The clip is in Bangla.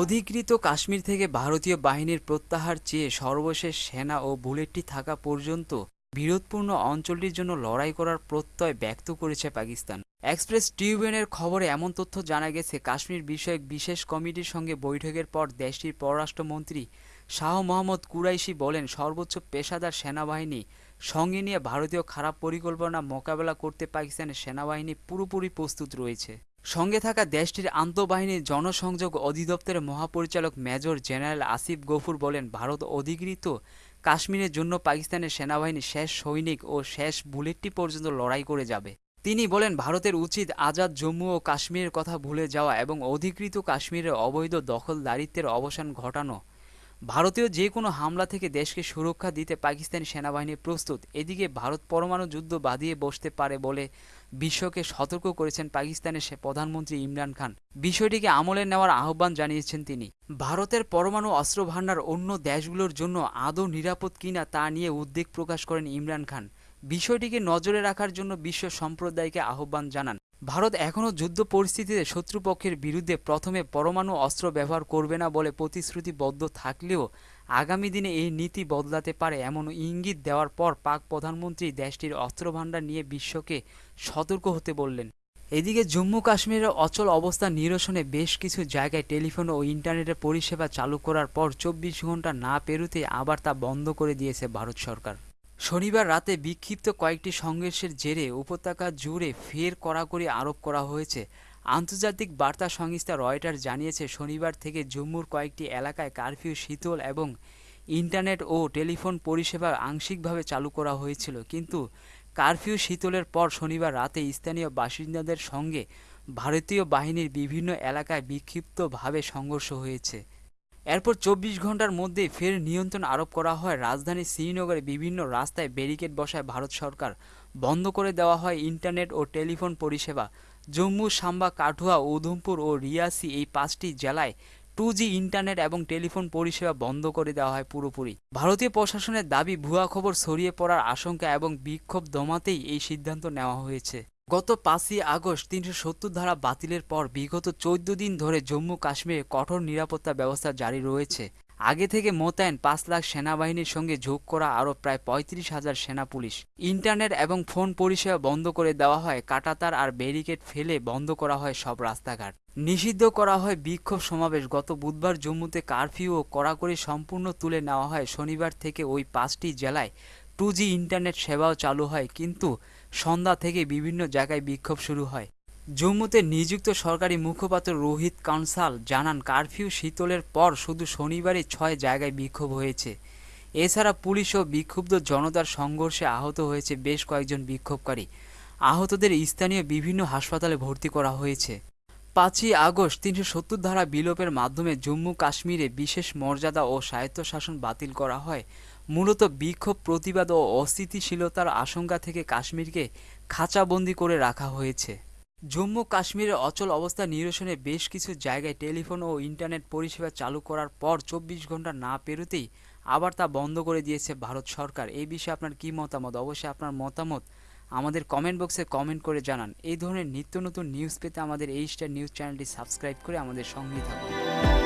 অধিকৃত কাশ্মীর থেকে ভারতীয় বাহিনীর প্রত্যাহার চেয়ে সর্বশেষ সেনা ও বুলেটটি থাকা পর্যন্ত বিরোধপূর্ণ অঞ্চলটির জন্য লড়াই করার প্রত্যয় ব্যক্ত করেছে পাকিস্তান। এক্সপ্রেস টিউবেনের খবরে এমন তথ্য জানা গেছে, কাশ্মীর বিষয়ক বিশেষ কমিটির সঙ্গে বৈঠকের পর দেশটির পররাষ্ট্রমন্ত্রী শাহ মোহাম্মদ কুরাইশি বলেন, সর্বোচ্চ পেশাদার সেনাবাহিনী সঙ্গে নিয়ে ভারতীয় খারাপ পরিকল্পনা মোকাবেলা করতে পাকিস্তানের সেনাবাহিনী পুরোপুরি প্রস্তুত রয়েছে। সঙ্গে থাকা দেশটির আন্তঃবাহিনীর জনসংযোগ অধিদপ্তরের মহাপরিচালক মেজর জেনারেল আসিফ গফুর বলেন, ভারত অধিকৃত কাশ্মীরের জন্য পাকিস্তানের সেনাবাহিনী শেষ সৈনিক ও শেষ বুলেটটি পর্যন্ত লড়াই করে যাবে। তিনি বলেন, ভারতের উচিত আজাদ জম্মু ও কাশ্মীরের কথা ভুলে যাওয়া এবং অধিকৃত কাশ্মীরের অবৈধ দখলদারিত্বের অবসান ঘটানো। ভারতীয় যে কোনো হামলা থেকে দেশকে সুরক্ষা দিতে পাকিস্তানি সেনাবাহিনী প্রস্তুত। এদিকে ভারত পরমাণু যুদ্ধ বাঁধিয়ে বসতে পারে বলে বিশ্বকে সতর্ক করেছেন পাকিস্তানের সে প্রধানমন্ত্রী ইমরান খান। বিষয়টিকে আমলে নেওয়ার আহ্বান জানিয়েছেন তিনি। ভারতের পরমাণু অস্ত্র ভাণ্ডার অন্য দেশগুলোর জন্য আদৌ নিরাপদ কিনা তা নিয়ে উদ্বেগ প্রকাশ করেন ইমরান খান। বিষয়টিকে নজরে রাখার জন্য বিশ্ব সম্প্রদায়কে আহ্বান জানান। ভারত এখনও যুদ্ধ পরিস্থিতিতে শত্রুপক্ষের বিরুদ্ধে প্রথমে পরমাণু অস্ত্র ব্যবহার করবে না বলে প্রতিশ্রুতিবদ্ধ থাকলেও আগামী দিনে এই নীতি বদলাতে পারে এমন ইঙ্গিত দেওয়ার পর পাক প্রধানমন্ত্রী দেশটির অস্ত্রভাণ্ডার নিয়ে বিশ্বকে সতর্ক হতে বললেন। এদিকে জম্মু কাশ্মীরের অচল অবস্থা নিরসনে বেশ কিছু জায়গায় টেলিফোন ও ইন্টারনেটের পরিষেবা চালু করার পর চব্বিশ ঘণ্টা না পেরুতে আবার তা বন্ধ করে দিয়েছে ভারত সরকার। শনিবার রাতে বিক্ষিপ্ত কয়েকটি সংঘর্ষের জেরে উপত্যকা জুড়ে ফের কড়াকড়ি আরোপ করা হয়েছে। আন্তর্জাতিক বার্তা সংস্থা রয়টার জানিয়েছে, শনিবার থেকে জম্মুর কয়েকটি এলাকায় কারফিউ, শীতল এবং ইন্টারনেট ও টেলিফোন পরিষেবা আংশিকভাবে চালু করা হয়েছিল। কিন্তু কারফিউ, শীতলের পর শনিবার রাতে স্থানীয় বাসিন্দাদের সঙ্গে ভারতীয় বাহিনীর বিভিন্ন এলাকায় বিক্ষিপ্তভাবে সংঘর্ষ হয়েছে। এরপর চব্বিশ ঘণ্টার মধ্যেই ফের নিয়ন্ত্রণ আরোপ করা হয়। রাজধানী শ্রীনগরে বিভিন্ন রাস্তায় ব্যারিকেড বসায় ভারত সরকার। বন্ধ করে দেওয়া হয় ইন্টারনেট ও টেলিফোন পরিষেবা। জম্মু, সাম্বা, কাঠুয়া, উধমপুর ও রিয়াসি এই পাঁচটি জেলায় টু জি ইন্টারনেট এবং টেলিফোন পরিষেবা বন্ধ করে দেওয়া হয় পুরোপুরি। ভারতীয় প্রশাসনের দাবি, ভুয়া খবর ছড়িয়ে পড়ার আশঙ্কা এবং বিক্ষোভ দমাতেই এই সিদ্ধান্ত নেওয়া হয়েছে। গত পাঁচই আগস্ট তিনশো সত্তর ধারা বাতিলের পর বিগত চৌদ্দ দিন ধরে জম্মু কাশ্মীরে কঠোর নিরাপত্তা ব্যবস্থা জারি রয়েছে। আগে থেকে মোতায়েন পাঁচ লাখ সেনাবাহিনীর সঙ্গে যোগ করা আরও প্রায় পঁয়ত্রিশ হাজার সেনা পুলিশ। ইন্টারনেট এবং ফোন পরিষেবা বন্ধ করে দেওয়া হয়, কাটাতার আর ব্যারিকেড ফেলে বন্ধ করা হয় সব রাস্তাঘাট। নিষিদ্ধ করা হয় বিক্ষোভ সমাবেশ, গত বুধবার জম্মুতে কারফিউ ও কড়াকড়ি সম্পূর্ণ তুলে নেওয়া হয় শনিবার থেকে ওই পাঁচটি জেলায়। টু ইন্টারনেট সেবাও চালু হয়, কিন্তু সন্ধ্যা থেকে বিভিন্ন জায়গায় বিক্ষোভ শুরু হয়। জম্মুতে নিযুক্ত সরকারি মুখপাত্র রোহিত কানসাল জানান, কারফিউ শীতলের পর শুধু শনিবারই ছয় জায়গায় বিক্ষোভ হয়েছে। এছাড়া পুলিশ ও বিক্ষুব্ধ জনতার সংঘর্ষে আহত হয়েছে বেশ কয়েকজন বিক্ষোভকারী। আহতদের স্থানীয় বিভিন্ন হাসপাতালে ভর্তি করা হয়েছে। পাঁচই আগস্ট তিনশো সত্তর ধারা বিলোপের মাধ্যমে জম্মু কাশ্মীরে বিশেষ মর্যাদা ও স্বায়ত্তশাসন বাতিল করা হয়। মূলত বিক্ষোভ, প্রতিবাদ ও অস্থিতিশীলতার আশঙ্কা থেকে কাশ্মীরকে খাঁচাবন্দি করে রাখা হয়েছে। জম্মু কাশ্মীরের অচল অবস্থা নিরসনে বেশ কিছু জায়গায় টেলিফোন ও ইন্টারনেট পরিষেবা চালু করার পর চব্বিশ ঘণ্টা না পেরোতেই আবার তা বন্ধ করে দিয়েছে ভারত সরকার। এই বিষয়ে আপনার কী মতামত? অবশ্যই আপনার মতামত আমাদের কমেন্ট বক্সে কমেন্ট করে জানান। এই ধরনের নিত্য নতুন নিউজ পেতে আমাদের এই স্টার নিউজ চ্যানেলটি সাবস্ক্রাইব করে আমাদের সঙ্গেই থাকুন।